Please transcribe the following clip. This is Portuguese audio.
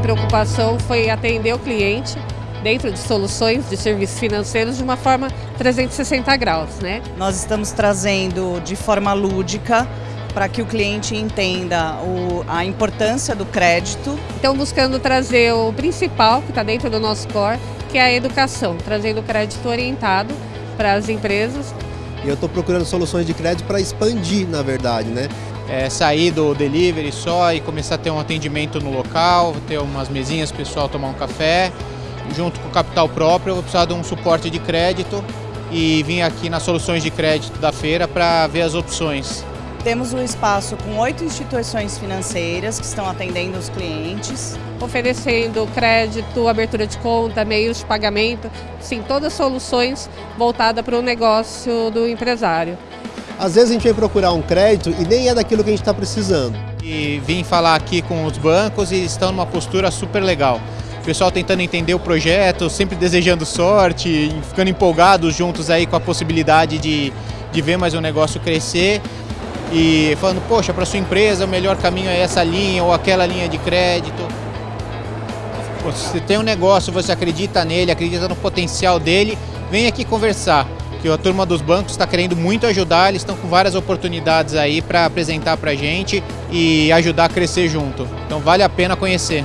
preocupação foi atender o cliente dentro de soluções de serviços financeiros de uma forma 360 graus, né? Nós estamos trazendo de forma lúdica para que o cliente entenda o, a importância do crédito. Então, buscando trazer o principal que está dentro do nosso core, que é a educação, trazendo crédito orientado para as empresas. Eu estou procurando soluções de crédito para expandir, na verdade, né? É, sair do delivery só e começar a ter um atendimento no local, ter umas mesinhas para o pessoal tomar um café. Junto com o capital próprio, eu vou precisar de um suporte de crédito e vim aqui nas soluções de crédito da feira para ver as opções. Temos um espaço com oito instituições financeiras que estão atendendo os clientes. Oferecendo crédito, abertura de conta, meios de pagamento, sim, todas soluções voltadas para o negócio do empresário. Às vezes a gente vem procurar um crédito e nem é daquilo que a gente está precisando. E vim falar aqui com os bancos e estão numa postura super legal. O pessoal tentando entender o projeto, sempre desejando sorte, ficando empolgados juntos aí com a possibilidade de, de ver mais um negócio crescer e falando, poxa, para sua empresa o melhor caminho é essa linha ou aquela linha de crédito. Você tem um negócio, você acredita nele, acredita no potencial dele, vem aqui conversar. Que a turma dos bancos está querendo muito ajudar, eles estão com várias oportunidades aí para apresentar para a gente e ajudar a crescer junto. Então vale a pena conhecer.